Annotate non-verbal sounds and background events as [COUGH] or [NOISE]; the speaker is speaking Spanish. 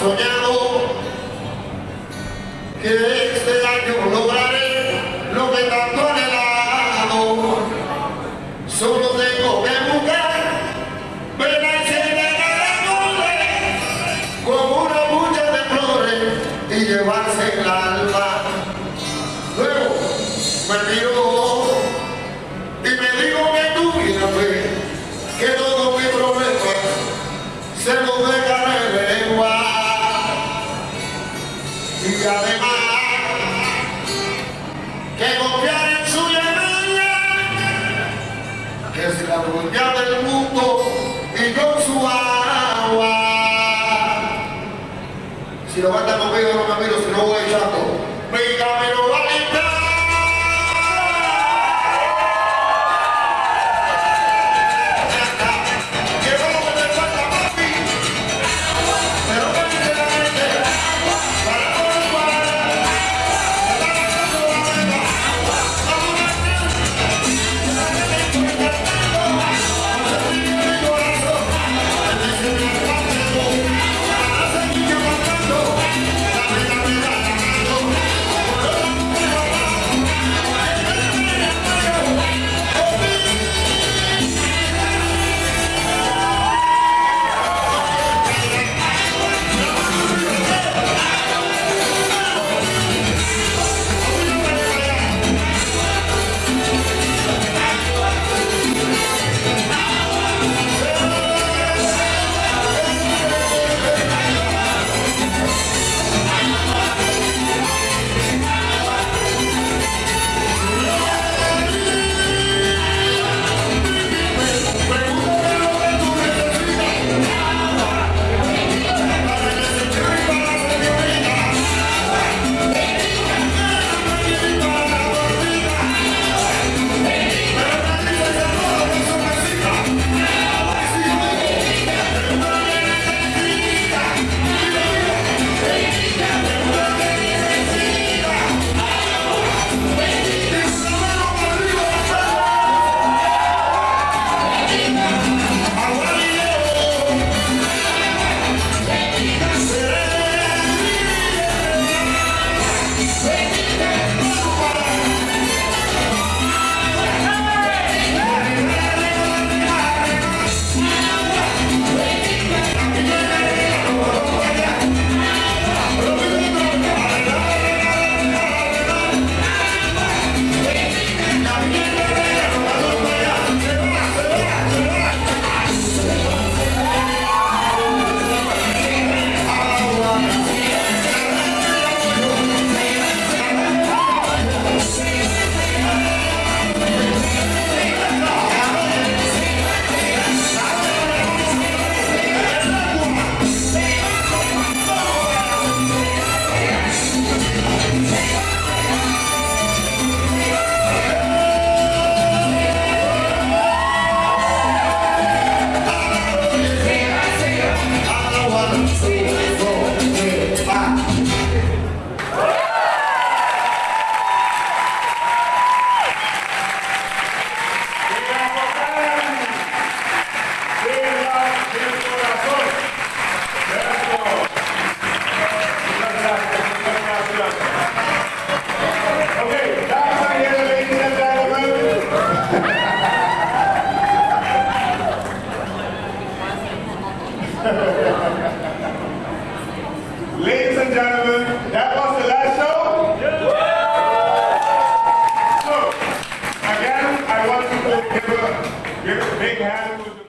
soñado que este año lograré lo que tanto anhelado. Solo tengo que buscar pedaces de caracoles con una bucha de flores y llevarse el alma. Luego me miro Y además, que confiar en su llamada, que es la dueña del mundo y con su agua. Si lo canta conmigo, no me miro, si no voy [LAUGHS] Ladies and gentlemen, that was the last show. So, again, I want to give a, give a big hand